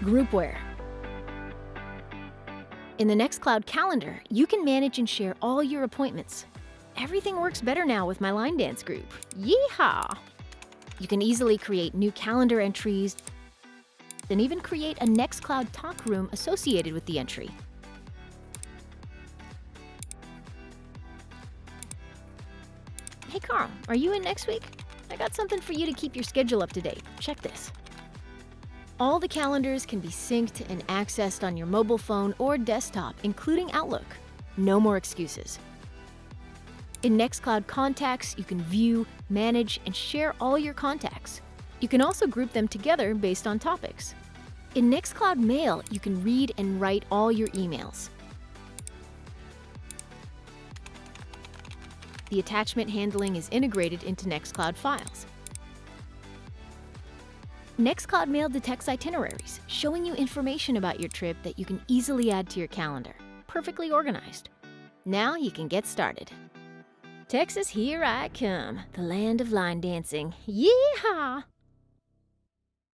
Groupware. In the Nextcloud calendar, you can manage and share all your appointments. Everything works better now with my line dance group. Yeehaw! You can easily create new calendar entries and even create a Nextcloud talk room associated with the entry. Hey Carl, are you in next week? I got something for you to keep your schedule up to date. Check this. All the calendars can be synced and accessed on your mobile phone or desktop, including Outlook. No more excuses. In Nextcloud Contacts, you can view, manage, and share all your contacts. You can also group them together based on topics. In Nextcloud Mail, you can read and write all your emails. The attachment handling is integrated into Nextcloud Files. Nextcloud Mail detects itineraries, showing you information about your trip that you can easily add to your calendar. Perfectly organized. Now you can get started. Texas, here I come, the land of line dancing. Yeehaw!